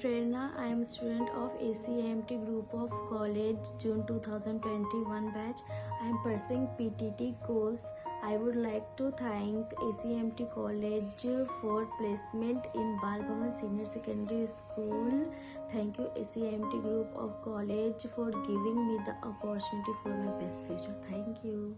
Prerna. I am student of ACMT group of college June 2021 batch. I am pursuing PTT course. I would like to thank ACMT college for placement in Bal Senior Secondary School. Thank you ACMT group of college for giving me the opportunity for my best future. Thank you.